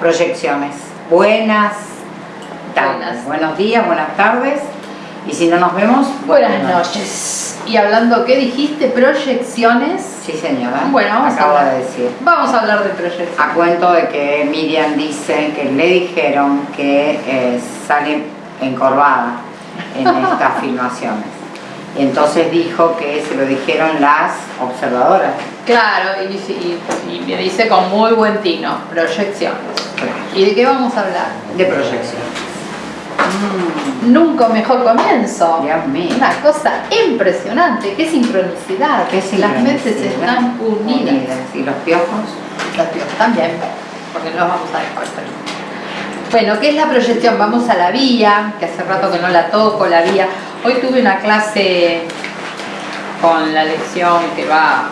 proyecciones. Buenas tardes. Buenas. Buenos días, buenas tardes. Y si no nos vemos, Buenas noches. Y hablando, ¿qué dijiste? Proyecciones. Sí, señora. Bueno, vamos a Acabo hablar. de decir. Vamos a hablar de proyecciones. A cuento de que Miriam dice que le dijeron que eh, sale encorvada en estas filmaciones. Y entonces dijo que se lo dijeron las observadoras. Claro, y, dice- y- y me dice con muy buen tino, proyecciones. ¿Y de qué vamos a hablar? De proyección. Nunca un mejor comienzo. Dios mío. Una cosa impresionante, qué sincronicidad. Qué Las mentes están unidas. Y los piojos. Los tíos también, porque no los vamos a salir. Bueno, ¿qué es la proyección? Vamos a la vía, que hace rato que no la toco, la vía. Hoy tuve una clase con la lección que va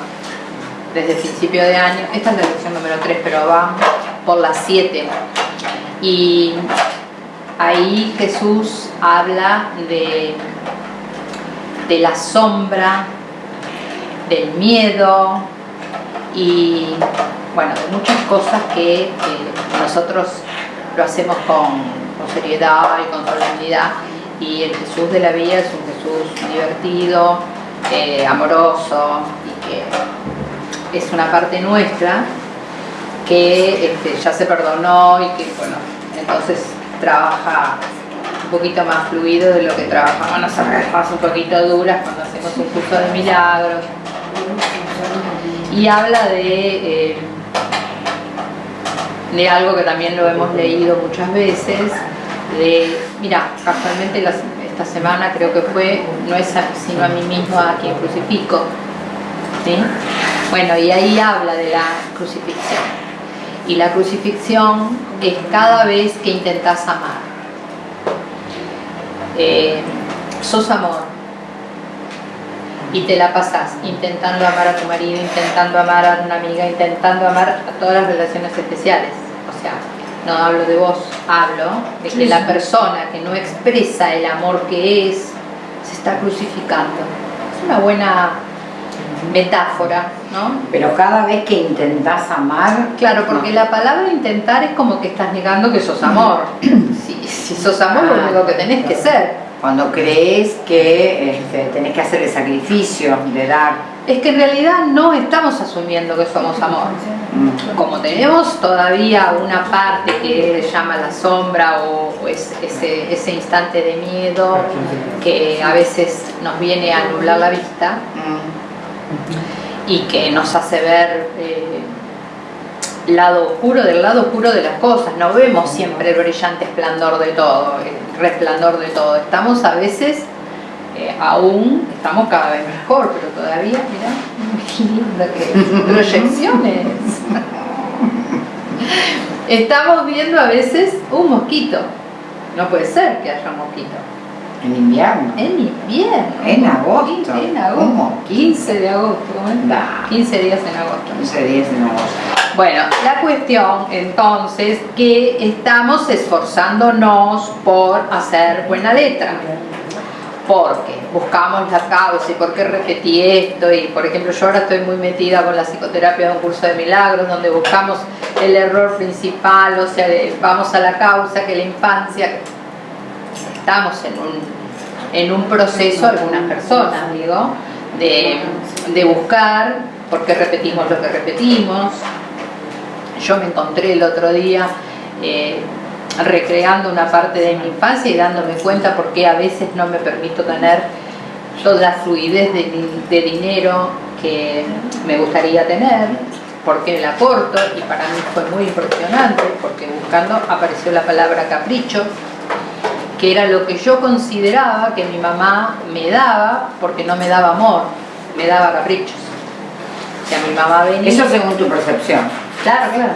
desde el principio de año. Esta es la lección número 3, pero va por las 7. Y ahí Jesús habla de, de la sombra, del miedo, y bueno, de muchas cosas que nosotros lo hacemos con seriedad y con solemnidad y el Jesús de la vida es un Jesús divertido, eh, amoroso y que es una parte nuestra que este, ya se perdonó y que bueno, entonces trabaja un poquito más fluido de lo que trabajamos nosotros, un poquito duras cuando hacemos un curso de milagros. Y habla de, eh, de algo que también lo hemos leído muchas veces, de, mira, casualmente esta semana creo que fue, no es sino a mí mismo a quien crucifico, ¿sí? Bueno, y ahí habla de la crucifixión. Y la crucifixión es cada vez que intentas amar. Eh, sos amor, y te la pasas intentando amar a tu marido, intentando amar a una amiga, intentando amar a todas las relaciones especiales. O sea, no hablo de vos, hablo de que la persona que no expresa el amor que es se está crucificando. Es una buena metáfora, ¿no? Pero cada vez que intentás amar. Claro, porque la palabra intentar es como que estás negando que sos amor. Si, si sos amor, lo Ah, único que tenés que ser. Cuando crees que este, tenés que hacer el sacrificio de dar. Es que en realidad no estamos asumiendo que somos amor. como tenemos todavía una parte que llama la sombra o, o es- ese, ese instante de miedo que a veces nos viene a nublar la vista y que nos hace ver eh, lado oscuro del lado oscuro de las cosas. No vemos siempre el brillante esplendor de todo, el resplandor de todo. Estamos a veces, eh, aún, estamos cada vez mejor, pero todavía, mira, qué lindo que es. proyecciones. Estamos viendo a veces un mosquito. No puede ser que haya un mosquito. En invierno. En invierno. En agosto. En agosto. mosquito. 15 de agosto. ¿cómo es? Da. 15 días en agosto. 15 días en agosto. Bueno, la cuestión entonces que estamos esforzándonos por hacer buena letra. Porque buscamos la causa y por qué repetí esto. Y por ejemplo, yo ahora estoy muy metida con la psicoterapia de un curso de milagros donde buscamos el error principal, o sea, vamos a la causa que la infancia. Estamos en un, en un proceso, algunas personas, digo, de, de buscar por qué repetimos lo que repetimos, yo me encontré el otro día eh, recreando una parte de mi infancia y dándome cuenta por qué a veces no me permito tener toda la fluidez de, di- de dinero que me gustaría tener, porque la corto y para mí fue muy impresionante, porque buscando apareció la palabra capricho, que era lo que yo consideraba que mi mamá me daba porque no me daba amor, me daba caprichos. O sea, mi mamá venía... Eso según tu percepción. Claro, claro.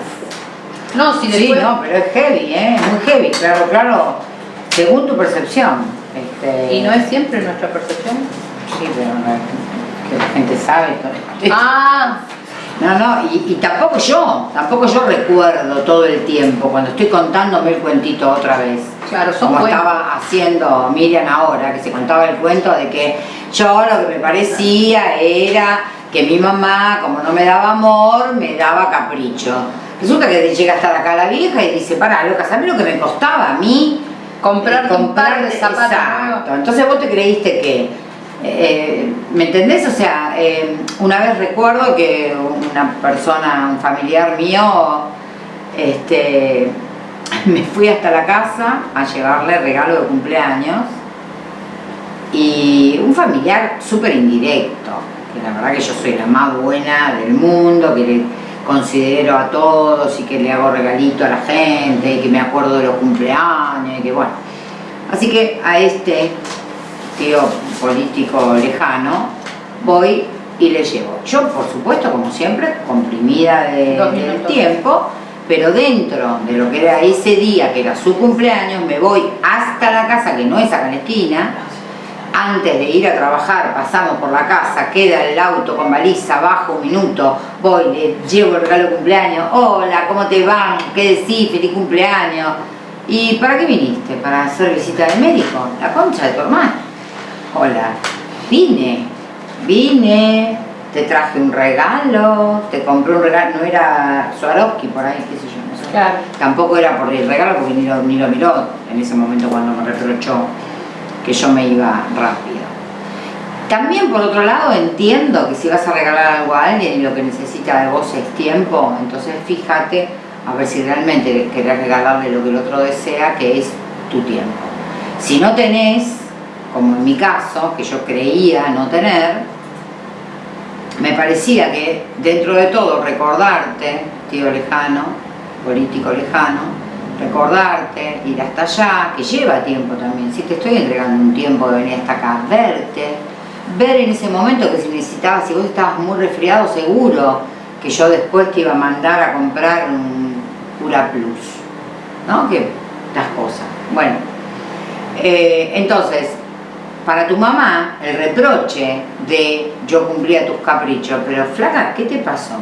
No, si Sí, después... no, pero es heavy, ¿eh? Muy heavy, claro, claro. Según tu percepción. Este, ¿Y no es siempre nuestra percepción? Sí, pero no es que la gente sabe todo. Ah, No, no, y, y tampoco yo, tampoco yo recuerdo todo el tiempo, cuando estoy contándome el cuentito otra vez. claro, son Como cuentos. estaba haciendo Miriam ahora, que se contaba el cuento de que yo lo que me parecía era que mi mamá, como no me daba amor, me daba capricho. Resulta que llega hasta acá la vieja y dice, para, loca, ¿sabes lo que me costaba a mí? Comprar, eh, un par de zapatos Exacto. Entonces vos te creíste que, eh, ¿me entendés? O sea, eh, una vez recuerdo que una persona, un familiar mío, este, me fui hasta la casa a llevarle regalo de cumpleaños y un familiar súper indirecto, que la verdad que yo soy la más buena del mundo, que le considero a todos y que le hago regalito a la gente y que me acuerdo de los cumpleaños y que bueno. Así que a este tío político lejano voy y le llevo. Yo, por supuesto, como siempre, comprimida de, del tiempo, pero dentro de lo que era ese día, que era su cumpleaños, me voy hasta la casa, que no es acá en la esquina, antes de ir a trabajar pasamos por la casa, queda el auto con baliza, bajo un minuto, voy, le llevo el regalo de cumpleaños, hola, ¿cómo te va? ¿Qué decís? Feliz cumpleaños. ¿Y para qué viniste? ¿Para hacer visita de médico? La concha de tu hermano. Hola, vine, vine, te traje un regalo, te compré un regalo, no era Swarovski por ahí, qué sé yo, no sé. Claro. Tampoco era por el regalo porque ni lo, ni lo miró en ese momento cuando me reprochó que yo me iba rápido. También por otro lado entiendo que si vas a regalar algo a alguien y lo que necesita de vos es tiempo, entonces fíjate a ver si realmente querés regalarle lo que el otro desea, que es tu tiempo. Si no tenés, como en mi caso, que yo creía no tener, me parecía que dentro de todo recordarte, tío lejano, político lejano, recordarte, ir hasta allá, que lleva tiempo también, si te estoy entregando un tiempo de venir hasta acá, verte, ver en ese momento que si necesitabas, si vos estabas muy resfriado, seguro que yo después te iba a mandar a comprar un Cura Plus, ¿no? Que las cosas. Bueno, eh, entonces, para tu mamá, el reproche de yo cumplía tus caprichos, pero flaca, ¿qué te pasó?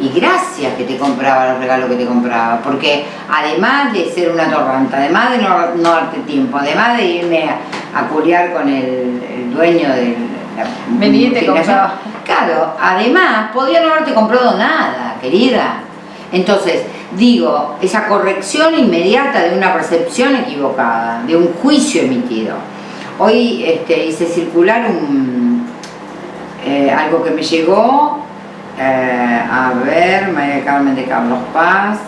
Y gracias que te compraba los regalos que te compraba, porque además de ser una torranta, además de no, no darte tiempo, además de irme a, a culiar con el, el dueño de la Venía y te compraba. Claro, además podía no haberte comprado nada, querida. Entonces, digo, esa corrección inmediata de una percepción equivocada, de un juicio emitido. Hoy este, hice circular un, eh, algo que me llegó eh, a ver, María Carmen de Carlos Paz.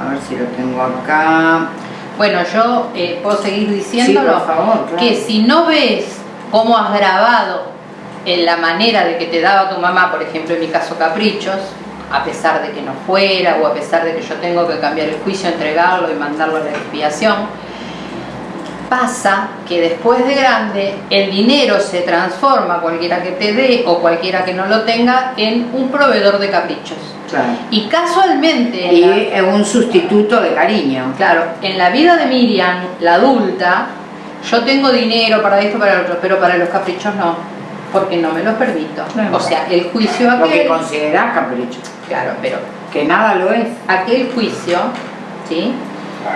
A ver si lo tengo acá. Bueno, yo eh, puedo seguir diciéndolo. Sí, por favor, claro. Que si no ves cómo has grabado en la manera de que te daba tu mamá, por ejemplo, en mi caso, caprichos, a pesar de que no fuera o a pesar de que yo tengo que cambiar el juicio, entregarlo y mandarlo a la expiación, pasa que después de grande el dinero se transforma, cualquiera que te dé o cualquiera que no lo tenga, en un proveedor de caprichos. Claro. Y casualmente, en Y la- un sustituto de cariño. claro, en la vida de Miriam, la adulta, yo tengo dinero para esto, para lo otro, pero para los caprichos no, porque no me los permito. Claro. O sea, el juicio Lo que aquel, considerás capricho. claro, pero Que nada lo es. aquel juicio, ¿sí?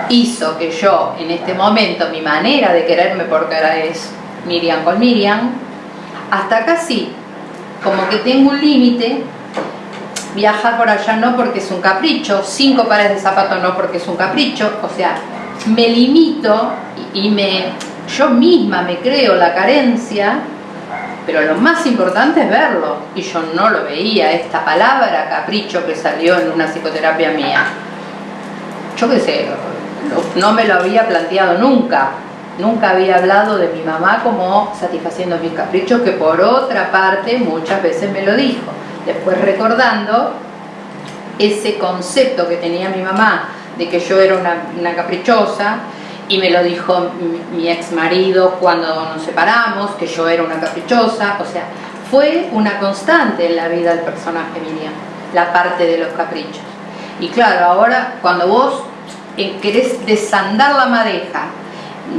Hizo que yo en este momento mi manera de quererme porque ahora es Miriam con Miriam. Hasta sí. Como que tengo un límite. Viajar por allá no porque es un capricho. Cinco pares de zapatos no porque es un capricho. O sea me limito y, y me yo misma me creo la carencia pero lo más importante es verlo. Y yo no lo veía. Esta palabra capricho que salió en una psicoterapia mía. Yo qué sé, no- me lo había planteado nunca. Nunca había hablado de mi mamá como satisfaciendo mis caprichos, que por otra parte muchas veces me lo dijo. Después recordando ese concepto que tenía mi mamá de que yo era una, caprichosa, y me lo dijo mi, mi ex marido cuando nos separamos, que yo era una caprichosa, o sea, fue una constante en la vida del personaje Miriam, la parte de los caprichos. Y claro, ahora cuando vos eh, querés desandar la madeja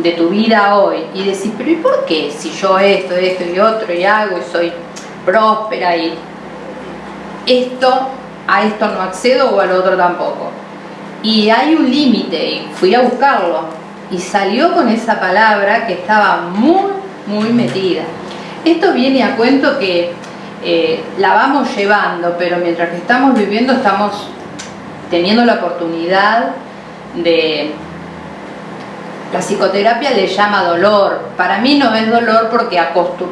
de tu vida hoy y decís, pero ¿y por qué? Si yo esto, esto y otro y hago y soy próspera y esto, a esto no accedo o al otro tampoco. Y hay un límite y fui a buscarlo y salió con esa palabra que estaba muy, muy metida. Esto viene a cuento que eh, la vamos llevando, pero mientras que estamos viviendo estamos teniendo la oportunidad de... La psicoterapia le llama dolor. Para mí no es dolor porque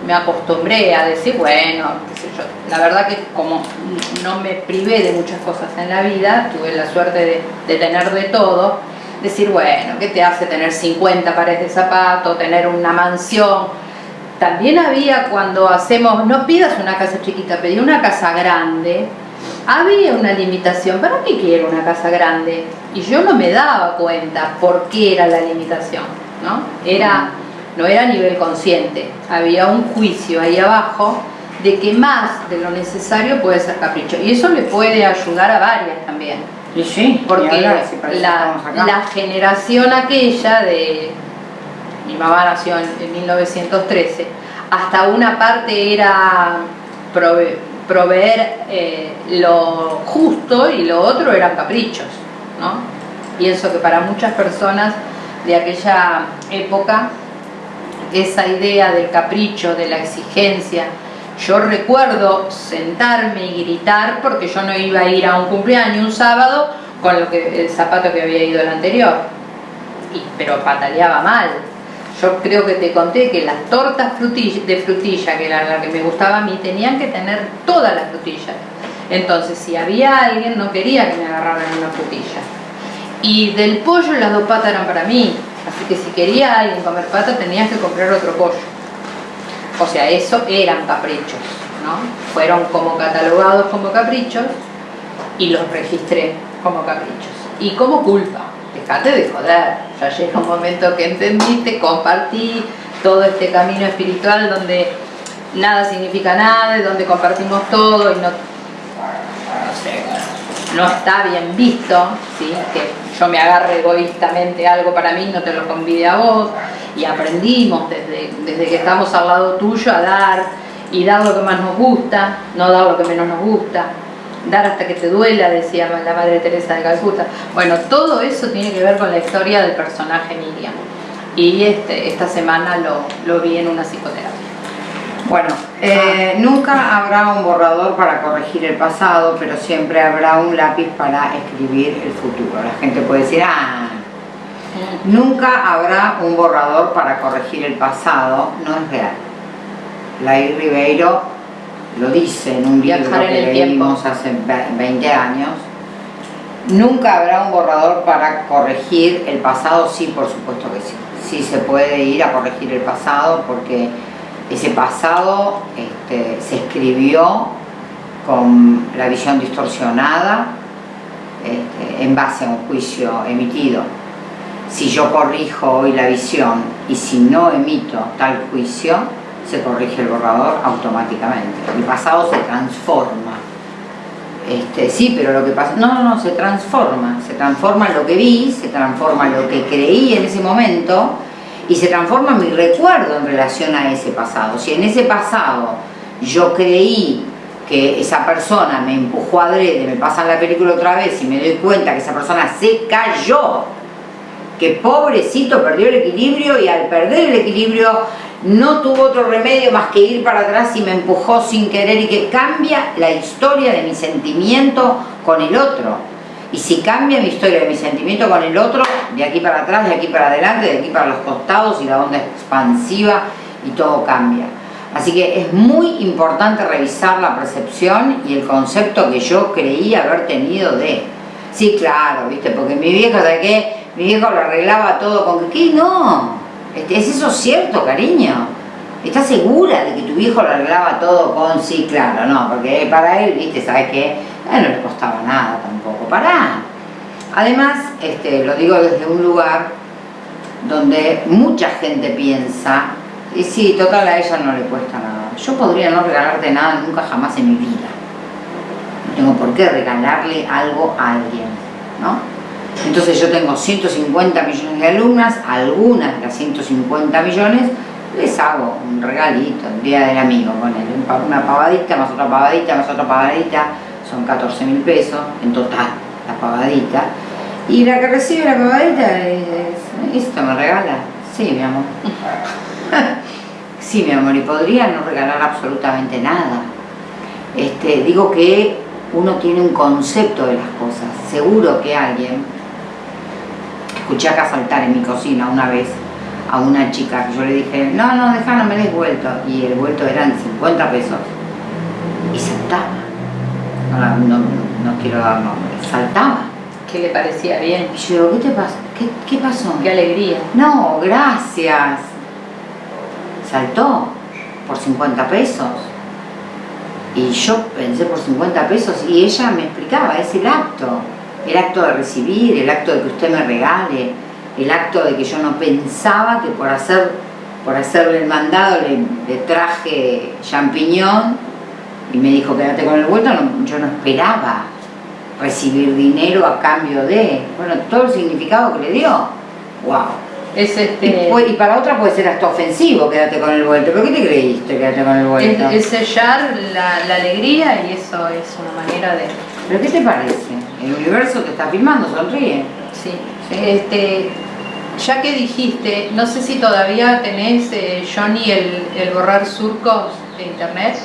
me acostumbré a decir, bueno, La verdad que como no me privé de muchas cosas en la vida, tuve la suerte de, de tener de todo, decir, bueno, ¿qué te hace tener 50 pares de zapatos, tener una mansión? También había cuando hacemos, no pidas una casa chiquita, pedí una casa grande, había una limitación, ¿para qué quiero una casa grande? Y yo no me daba cuenta por qué era la limitación, ¿no? Era, no era a nivel consciente, había un juicio ahí abajo de que más de lo necesario puede ser capricho. Y eso le puede ayudar a varias también. Sí, sí, porque la, la, generación aquella de mi mamá nació en, 1913, hasta una parte era proveer eh, lo justo y lo otro eran caprichos, ¿no? Pienso que para muchas personas de aquella época esa idea del capricho, de la exigencia, yo recuerdo sentarme y gritar porque yo no iba a ir a un cumpleaños un sábado con lo que, el zapato que había ido el anterior, y, pero pataleaba mal, yo creo que te conté que las tortas de frutilla, que era la que me gustaba a mí, tenían que tener todas las frutillas. Entonces, si había alguien, no quería que me agarraran una frutilla. Y del pollo las dos patas eran para mí. Así que si quería alguien comer pata, tenías que comprar otro pollo. O sea, eso eran caprichos, ¿no? Fueron como catalogados como caprichos y los registré como caprichos. Y como culpa dejate de joder, ya llega un momento que entendiste, compartí todo este camino espiritual donde nada significa nada, donde compartimos todo y no, no está bien visto, ¿sí? que yo me agarre egoístamente algo para mí, no te lo convide a vos, y aprendimos desde, desde que estamos al lado tuyo a dar y dar lo que más nos gusta, no dar lo que menos nos gusta, dar hasta que te duela, decía la Madre Teresa de Calcuta. Bueno, todo eso tiene que ver con la historia del personaje Miriam. Y este, esta semana lo, lo vi en una psicoterapia. Bueno, eh, nunca habrá un borrador para corregir el pasado, pero siempre habrá un lápiz para escribir el futuro. La gente puede decir, ah, nunca habrá un borrador para corregir el pasado, no es real. Lair Ribeiro lo dice en un libro que leímos hace 20 años, nunca habrá un borrador para corregir el pasado, sí, por supuesto que sí. Sí se puede ir a corregir el pasado porque ese pasado este, se escribió con la visión distorsionada este, en base a un juicio emitido. Si yo corrijo hoy la visión y si no emito tal juicio, se corrige el borrador automáticamente. El pasado se transforma. Este, sí, pero lo que pasa... No, no, no, se transforma. Se transforma lo que vi, se transforma lo que creí en ese momento y se transforma mi recuerdo en relación a ese pasado. Si en ese pasado yo creí que esa persona me empujó adrede, me pasa la película otra vez y me doy cuenta que esa persona se cayó, que pobrecito perdió el equilibrio y al perder el equilibrio no tuvo otro remedio más que ir para atrás y me empujó sin querer y que cambia la historia de mi sentimiento con el otro. Y si cambia mi historia de mi sentimiento con el otro, de aquí para atrás, de aquí para adelante, de aquí para los costados y la onda expansiva y todo cambia. Así que es muy importante revisar la percepción y el concepto que yo creí haber tenido de... Sí, claro, ¿viste? Porque mi vieja, ¿sabes qué? Mi viejo lo arreglaba todo con que. No, ¿Es eso cierto, cariño? ¿Estás segura de que tu viejo lo arreglaba todo con sí, claro? No, porque para él, viste, ¿sabes qué? Él no le costaba nada tampoco. Pará. Además, este, lo digo desde un lugar donde mucha gente piensa, y sí, total a ella no le cuesta nada. Yo podría no regalarte nada nunca jamás en mi vida. No tengo por qué regalarle algo a alguien, ¿no? Entonces yo tengo 150 millones de alumnas, algunas de las 150 millones les hago un regalito el día del amigo con él, una pavadita más otra pavadita más otra pavadita, son 14 mil pesos en total la pavadita. Y la que recibe la pavadita es, ¿esto me regala? Sí, mi amor. sí, mi amor, y podría no regalar absolutamente nada. este, digo que uno tiene un concepto de las cosas. Seguro que alguien, escuché acá saltar en mi cocina una vez a una chica que yo le dije, no, no, deja, no me des vuelto. Y el vuelto eran 50 pesos. Y saltaba. No, no, quiero dar nombre. Saltaba. Que le parecía bien. Y yo digo, ¿qué te pasó? ¿Qué, ¿Qué pasó? Qué alegría. No, gracias. Saltó por 50 pesos. Y yo pensé por 50 pesos y ella me explicaba, es el acto, el acto de recibir, el acto de que usted me regale, el acto de que yo no pensaba que por hacer por hacerle el mandado le, traje champiñón y me dijo quédate con el vuelto, yo no esperaba recibir dinero a cambio de, bueno, todo el significado que le dio, wow. Es este... y, para otra puede ser hasta ofensivo, quédate con el vuelto. ¿Pero qué te creíste, quédate con el vuelto? Es, sellar la, alegría y eso es una manera de... ¿Pero qué te parece? El universo te está filmando, sonríe. Sí. Este, ya que dijiste, no sé si todavía tenés, eh, Johnny, el, borrar surcos de internet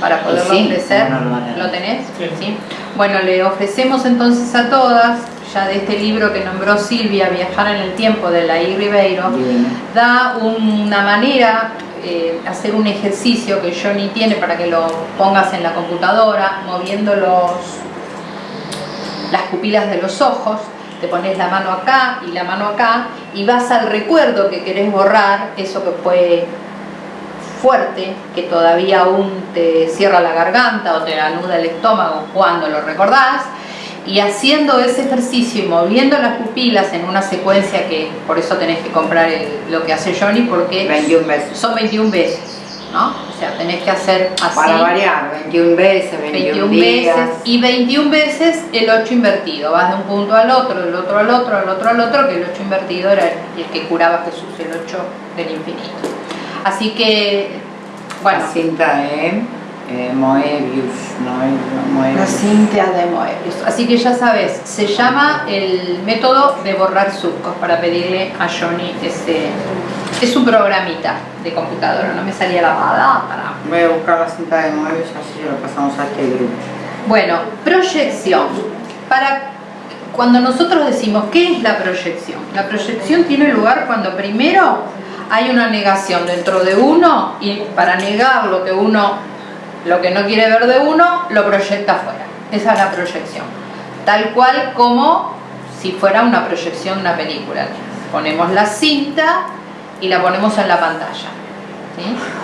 para poderlo ofrecer. lo, tenés? Sí. Bueno, le ofrecemos entonces a todas ya de este libro que nombró Silvia, Viajar en el tiempo, de la I. Ribeiro, da una manera, eh, hacer un ejercicio que Johnny tiene para que lo pongas en la computadora, moviendo los, las pupilas de los ojos, te pones la mano acá y la mano acá y vas al recuerdo que querés borrar, eso que fue fuerte, que todavía aún te cierra la garganta o te anuda el estómago cuando lo recordás, y haciendo ese ejercicio y moviendo las pupilas en una secuencia que por eso tenés que comprar lo que hace Johnny porque 21 veces. son 21 veces ¿no? O sea tenés que hacer así. Para variar 21 veces 21, veces y 21 veces el 8 invertido. Vas de un punto al otro del otro al otro al otro al otro que el 8 invertido era el que curaba Jesús el 8 del infinito. Así que bueno. La cinta de eh, Moebius, no, La cinta de Moebius. Así que ya sabes, se llama el método de borrar surcos para pedirle a Johnny ese... Es un programita de computadora, no me salía la para... Voy a buscar la cinta de Moebius, así lo pasamos a este grupo. Bueno, proyección. Para cuando nosotros decimos, ¿qué es la proyección? La proyección tiene lugar cuando primero hay una negación dentro de uno y para negar lo que uno lo que no quiere ver de uno, lo proyecta afuera. Esa es la proyección. Tal cual como si fuera una proyección de una película. Ponemos la cinta y la ponemos en la pantalla.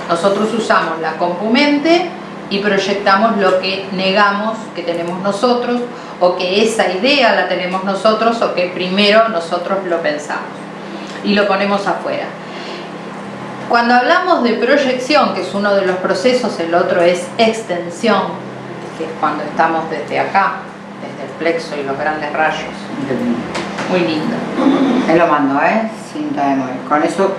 Nosotros usamos la compumente y proyectamos lo que negamos que tenemos nosotros o que esa idea la tenemos nosotros o que primero nosotros lo pensamos y lo ponemos afuera. Cuando hablamos de proyección, que es uno de los procesos, el otro es extensión, que es cuando estamos desde acá, desde el plexo y los grandes rayos. Muy lindo. Él lo mando, ¿eh? Cinta de Con eso,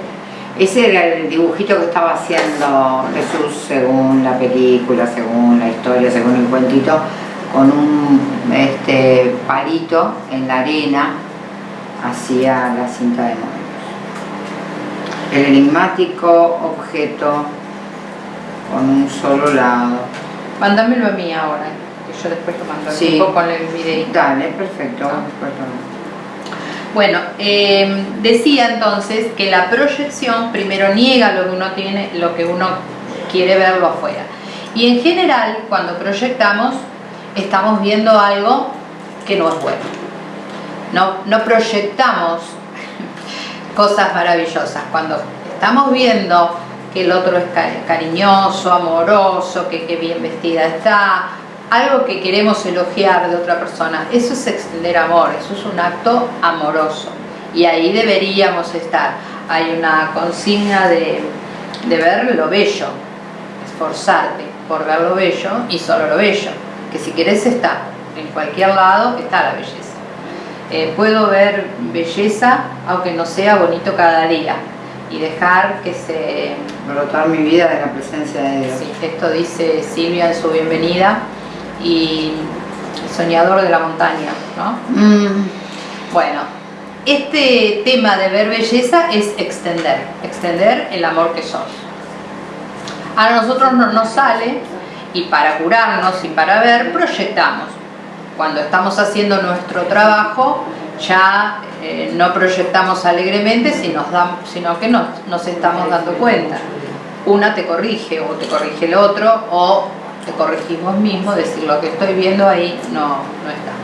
ese era el dibujito que estaba haciendo Jesús según la película, según la historia, según el cuentito, con un este, palito en la arena hacía la cinta de Moe el enigmático objeto con un solo lado. Mándamelo a mí ahora, que yo después lo mando sí. con el video. Dale, perfecto. Ah. Bueno, em, decía entonces que la proyección primero niega lo que uno tiene, lo que uno quiere verlo afuera. Y en general, cuando proyectamos, estamos viendo algo que no es bueno. No, no proyectamos cosas maravillosas. Cuando estamos viendo que el otro es cariñoso, amoroso, que, qué bien vestida está, algo que queremos elogiar de otra persona, eso es extender amor, eso es un acto amoroso. Y ahí deberíamos estar. Hay una consigna de, de ver lo bello, esforzarte por ver lo bello y solo lo bello, que si querés está, en cualquier lado está la belleza. Eh, puedo ver belleza aunque no sea bonito cada día y dejar que se... Brotar mi vida de la presencia de Dios. Sí, esto dice Silvia en su bienvenida y soñador de la montaña, ¿no? Mm. Bueno, este tema de ver belleza es extender, extender el amor que sos. A nosotros no nos sale y para curarnos y para ver, proyectamos. Cuando estamos haciendo nuestro trabajo, ya eh, no proyectamos alegremente, sino, sino que nos, nos estamos dando cuenta. Una te corrige o te corrige el otro o te corregimos mismo, decir lo que estoy viendo ahí no, no está.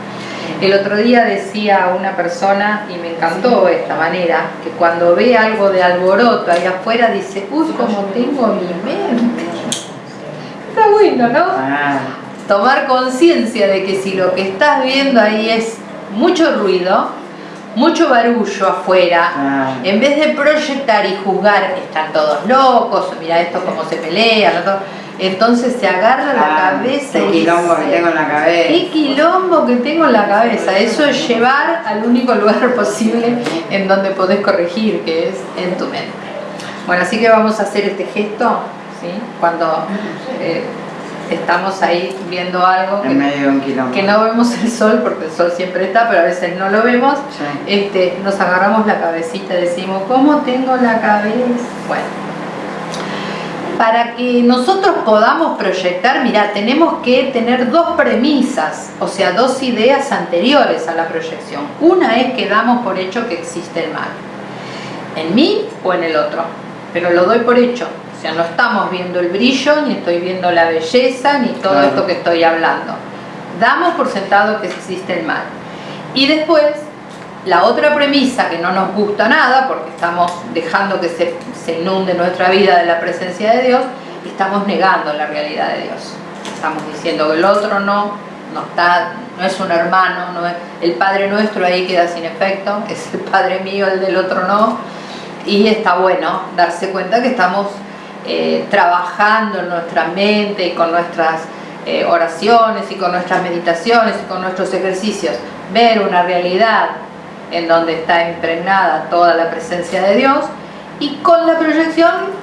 El otro día decía una persona, y me encantó esta manera, que cuando ve algo de alboroto ahí afuera dice, uy, como tengo mi mente. Está bueno, ¿no? Ah. Tomar conciencia de que si lo que estás viendo ahí es mucho ruido, mucho barullo afuera, ah. en vez de proyectar y juzgar, están todos locos, mira esto cómo se pelean, entonces se agarra la ah, cabeza y quilombo que tengo en la cabeza. Qué quilombo que tengo en la cabeza. Eso es llevar al único lugar posible en donde podés corregir, que es en tu mente. Bueno, así que vamos a hacer este gesto, ¿sí? Cuando eh, estamos ahí viendo algo que, no vemos el sol porque el sol siempre está pero a veces no lo vemos este, nos agarramos la cabecita y decimos ¿cómo tengo la cabeza? bueno para que nosotros podamos proyectar, mira, tenemos que tener dos premisas, o sea, dos ideas anteriores a la proyección. Una es que damos por hecho que existe el mal, en mí o en el otro, pero lo doy por hecho, o sea, no estamos viendo el brillo, ni estoy viendo la belleza, ni todo esto que estoy hablando. Damos por sentado que existe el mal. Y después, la otra premisa que no nos gusta nada, porque estamos dejando que se, se inunde nuestra vida de la presencia de Dios, estamos negando la realidad de Dios. Estamos diciendo que el otro no, no está, no es un hermano, no es, el Padre nuestro ahí queda sin efecto, es el Padre mío, el del otro no. Y está bueno darse cuenta que estamos eh, trabajando en nuestra mente y con nuestras eh, oraciones y con nuestras meditaciones y con nuestros ejercicios, ver una realidad en donde está impregnada toda la presencia de Dios y con la proyección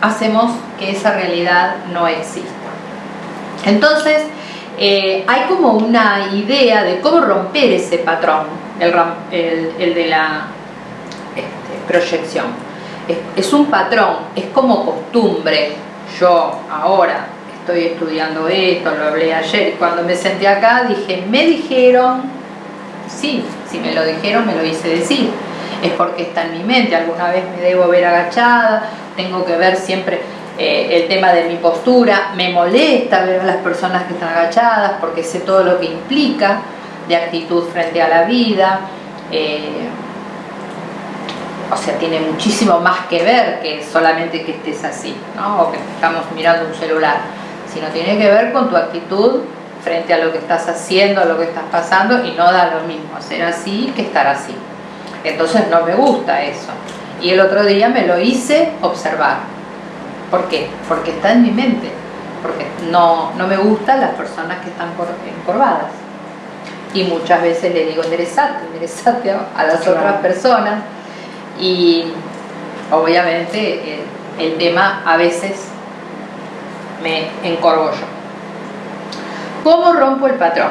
hacemos que esa realidad no exista. Entonces, eh, hay como una idea de cómo romper ese patrón, el, de la este, proyección es, un patrón, es como costumbre. Yo ahora estoy estudiando esto, lo hablé ayer, y cuando me senté acá dije, me dijeron, sí, si me lo dijeron me lo hice decir, es porque está en mi mente, alguna vez me debo ver agachada, tengo que ver siempre eh, el tema de mi postura, me molesta ver a las personas que están agachadas porque sé todo lo que implica de actitud frente a la vida, eh, o sea, tiene muchísimo más que ver que solamente que estés así, ¿no? o que estamos mirando un celular, sino tiene que ver con tu actitud frente a lo que estás haciendo, a lo que estás pasando, y no da lo mismo ser así que estar así. Entonces no me gusta eso. Y el otro día me lo hice observar. ¿Por qué? Porque está en mi mente. Porque no, no me gustan las personas que están encorvadas. Y muchas veces le digo, enderezate, enderezate a las otras personas y obviamente el, tema a veces me encorvo yo. ¿Cómo rompo el patrón?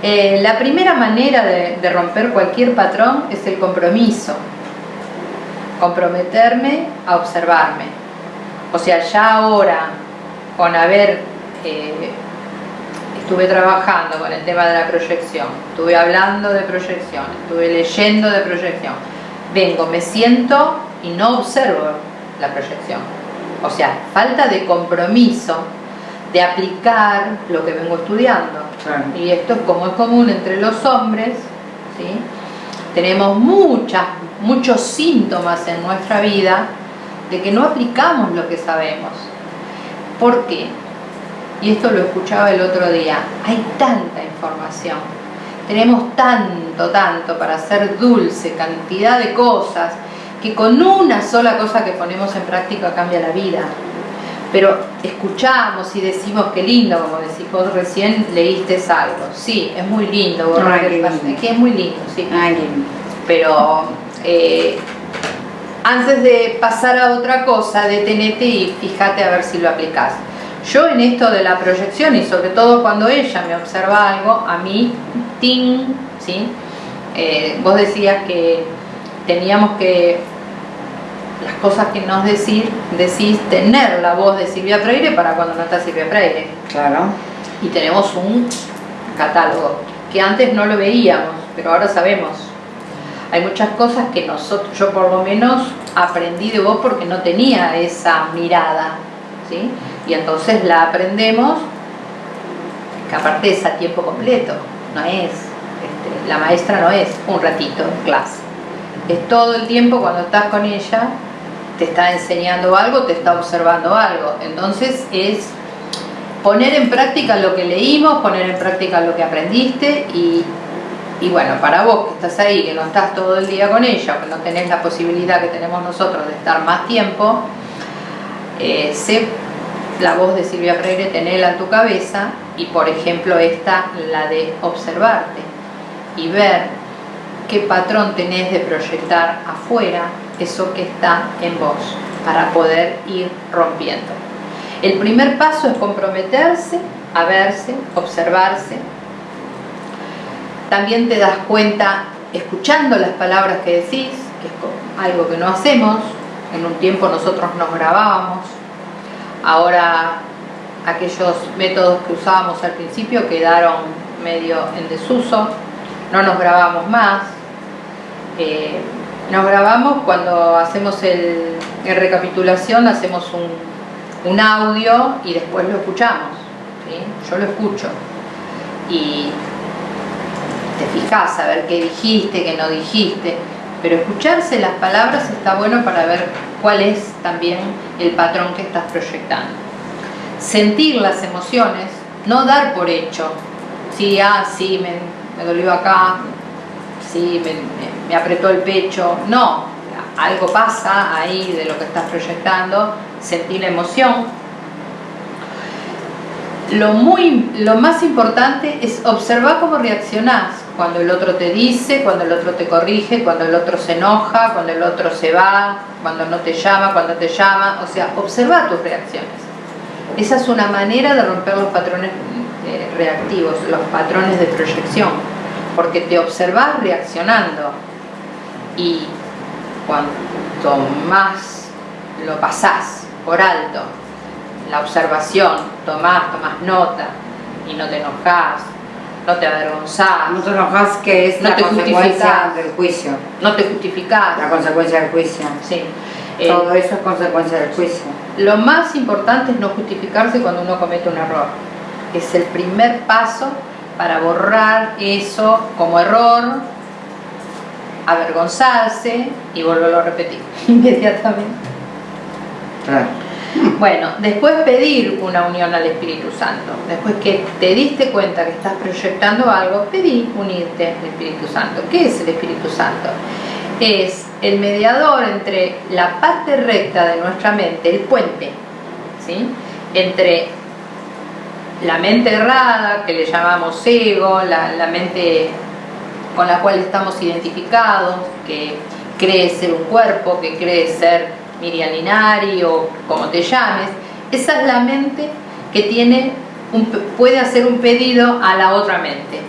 Eh, la primera manera de, romper cualquier patrón es el compromiso. Comprometerme a observarme. O sea, ya ahora, con haber, eh, estuve trabajando con el tema de la proyección, estuve hablando de proyección, estuve leyendo de proyección, vengo, me siento y no observo la proyección. O sea, falta de compromiso de aplicar lo que vengo estudiando. Y esto es como es común entre los hombres, ¿sí? tenemos muchas, muchos síntomas en nuestra vida de que no aplicamos lo que sabemos. ¿Por qué? Y esto lo escuchaba el otro día, hay tanta información tenemos tanto, tanto para hacer dulce, cantidad de cosas, que con una sola cosa que ponemos en práctica cambia la vida. Pero escuchamos y decimos que lindo, como decís vos recién leíste algo. Sí, es muy lindo, es que es muy lindo, sí. Pero eh, antes de pasar a otra cosa, detenete y fíjate a ver si lo aplicás. Yo en esto de la proyección y sobre todo cuando ella me observa algo, a mí, ting, ¿sí? Eh, vos decías que teníamos que las cosas que nos decís, decís tener la voz de Silvia Freire para cuando no está Silvia Freire. Claro. Y tenemos un catálogo que antes no lo veíamos, pero ahora sabemos. Hay muchas cosas que nosotros, yo por lo menos aprendí de vos porque no tenía esa mirada, ¿sí? Y entonces la aprendemos, que aparte es a tiempo completo, no es, este, la maestra no es un ratito en clase, es todo el tiempo cuando estás con ella, te está enseñando algo, te está observando algo, entonces es poner en práctica lo que leímos, poner en práctica lo que aprendiste y, y bueno, para vos que estás ahí, que no estás todo el día con ella, que no tenés la posibilidad que tenemos nosotros de estar más tiempo, eh, sé la voz de Silvia Freire, tenela en tu cabeza y por ejemplo esta, la de observarte y ver qué patrón tenés de proyectar afuera eso que está en vos para poder ir rompiendo. El primer paso es comprometerse a verse, observarse. También te das cuenta escuchando las palabras que decís, que es algo que no hacemos. En un tiempo nosotros nos grabábamos. Ahora aquellos métodos que usábamos al principio quedaron medio en desuso. No nos grabamos más. Eh, nos grabamos cuando hacemos el, recapitulación, hacemos un, un audio y después lo escuchamos. Yo lo escucho y te fijas a ver qué dijiste, qué no dijiste, pero escucharse las palabras está bueno para ver cuál es también el patrón que estás proyectando. Sentir las emociones, no dar por hecho, sí, ah, sí, me, me dolió acá, me, apretó el pecho, no, algo pasa ahí de lo que estás proyectando, sentir la emoción. Lo, muy, lo más importante es observar cómo reaccionás cuando el otro te dice, cuando el otro te corrige, cuando el otro se enoja, cuando el otro se va, cuando no te llama, cuando te llama, o sea, observa tus reacciones. Esa es una manera de romper los patrones eh, reactivos, los patrones de proyección, porque te observas reaccionando y cuanto más lo pasás por alto, la observación, tomás, tomás nota y no te enojás, no te avergonzás. No te enojas que es no la consecuencia del juicio. No te justificás. La consecuencia del juicio. Sí. Eh, Todo eso es consecuencia del juicio. lo más importante es no justificarse cuando uno comete un error. Es el primer paso para borrar eso como error, avergonzarse y volverlo a repetir inmediatamente. Bueno, después pedir una unión al Espíritu Santo. Después que te diste cuenta que estás proyectando algo, pedí unirte al Espíritu Santo. ¿Qué es el Espíritu Santo? Es el mediador entre la parte recta de nuestra mente, el puente, ¿sí? entre la mente errada, que le llamamos ego, la, mente con la cual estamos identificados, que cree ser un cuerpo, que cree ser Miriam o como te llames, esa es la mente que tiene puede hacer un pedido a la otra mente.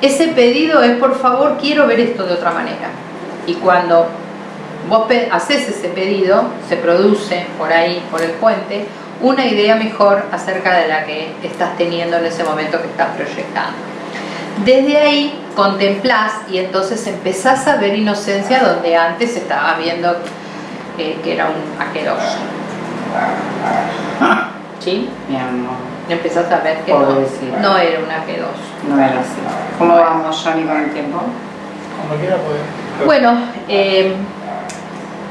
Ese pedido es, por favor, quiero ver esto de otra manera. Y cuando vos haces ese pedido, se produce por ahí, por el puente, una idea mejor acerca de la que estás teniendo en ese momento que estás proyectando. Desde ahí contemplás y entonces empezás a ver inocencia donde antes estabas viendo eh, que era un aqueroso. ¿Sí? Mi amor, Empezás a ver que no, no era un aqueroso. no era así. ¿Cómo vamos, Johnny, con el tiempo? Cuando quiera puede. Bueno, eh,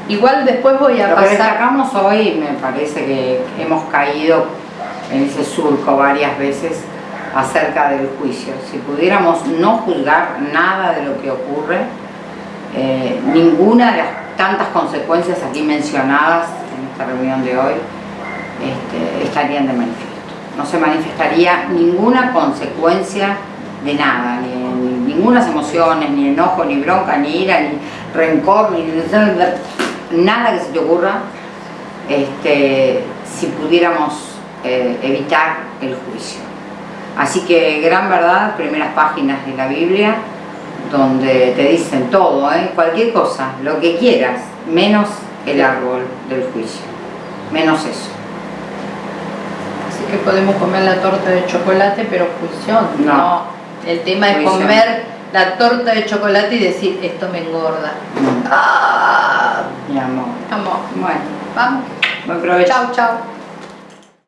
igual después voy a Lo que pasar. destacamos hoy, me parece que hemos caído en ese surco varias veces acerca del juicio. Si pudiéramos no juzgar nada de lo que ocurre, eh, ninguna de las tantas consecuencias aquí mencionadas en esta reunión de hoy este, estarían de manifiesto. No se manifestaría ninguna consecuencia de nada, ni, ni emociones, ni enojo, ni bronca, ni ira, ni rencor, ni nada que se te ocurra, este, si pudiéramos eh, evitar el juicio. Así que gran verdad, primeras páginas de la Biblia, donde te dicen todo, ¿eh? cualquier cosa, lo que quieras, menos el árbol del juicio. Menos eso. Así que podemos comer la torta de chocolate, pero juicio no. No. El tema es Juicio. comer la torta de chocolate y decir, esto me engorda. Mm, Ah, Mi amor. vamos, Bueno, vamos. buen provecho. Chao, chao.